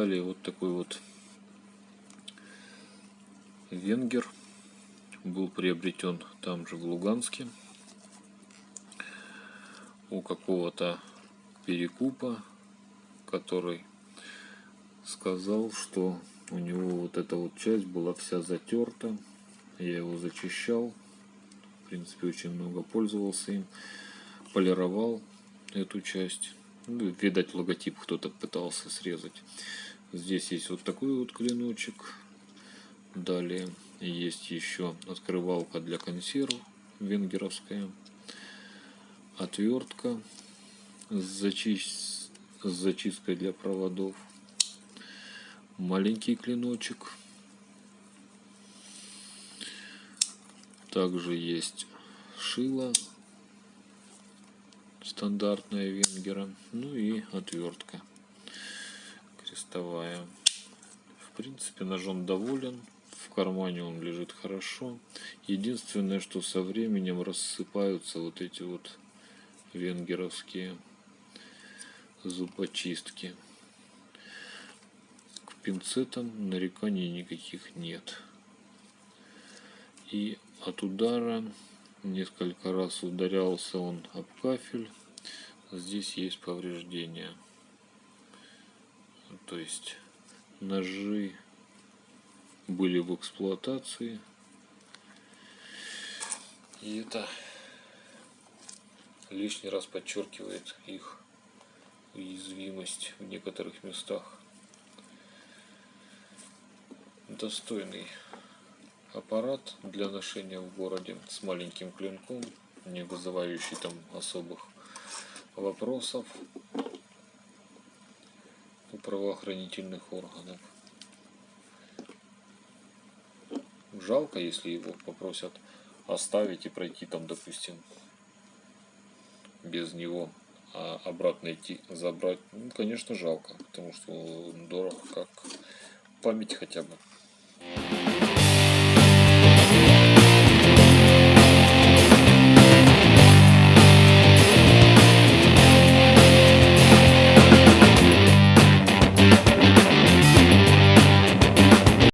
далее вот такой вот венгер был приобретен там же в Луганске у какого-то перекупа, который сказал, что у него вот эта вот часть была вся затерта. Я его зачищал. В принципе, очень много пользовался им. Полировал эту часть. Ну, видать, логотип кто-то пытался срезать. Здесь есть вот такой вот клиночек. Далее есть еще открывалка для консерв венгеровская. Отвертка с, зачи... с зачисткой для проводов. Маленький клиночек. Также есть шило стандартная венгера. Ну и отвертка крестовая. В принципе, ножом доволен. В кармане он лежит хорошо. Единственное, что со временем рассыпаются вот эти вот венгеровские зубочистки. К пинцетам нареканий никаких нет. И от удара несколько раз ударялся он об кафель здесь есть повреждения. То есть ножи были в эксплуатации. И это лишний раз подчеркивает их уязвимость в некоторых местах. Достойный аппарат для ношения в городе с маленьким клинком не вызывающий там особых вопросов у правоохранительных органов. Жалко, если его попросят оставить и пройти там, допустим, без него, а обратно идти забрать. Ну, конечно, жалко, потому что он дорог как память хотя бы.